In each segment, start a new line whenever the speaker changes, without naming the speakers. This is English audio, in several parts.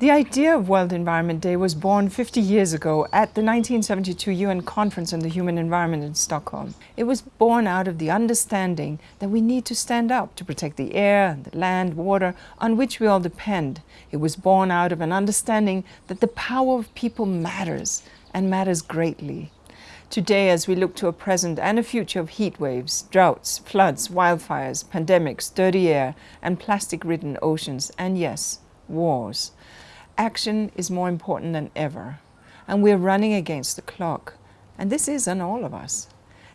The idea of World Environment Day was born 50 years ago at the 1972 UN Conference on the Human Environment in Stockholm. It was born out of the understanding that we need to stand up to protect the air, the land, water on which we all depend. It was born out of an understanding that the power of people matters and matters greatly. Today, as we look to a present and a future of heat waves, droughts, floods, wildfires, pandemics, dirty air, and plastic-ridden oceans, and yes, wars, action is more important than ever. And we're running against the clock. And this is on all of us.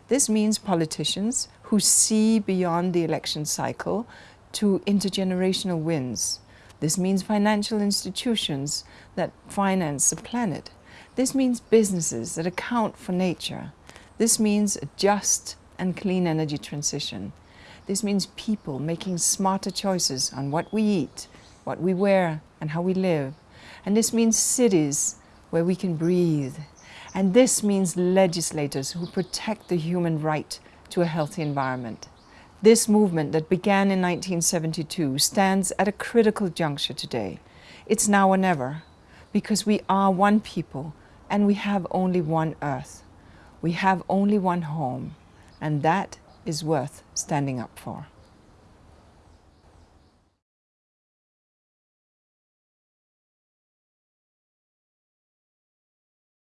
This means politicians who see beyond the election cycle to intergenerational wins. This means financial institutions that finance the planet. This means businesses that account for nature. This means a just and clean energy transition. This means people making smarter choices on what we eat, what we wear, and how we live. And this means cities where we can breathe. And this means legislators who protect the human right to a healthy environment. This movement that began in 1972 stands at a critical juncture today. It's now or never, because we are one people and we have only one earth. We have only one home, and that is worth standing up for.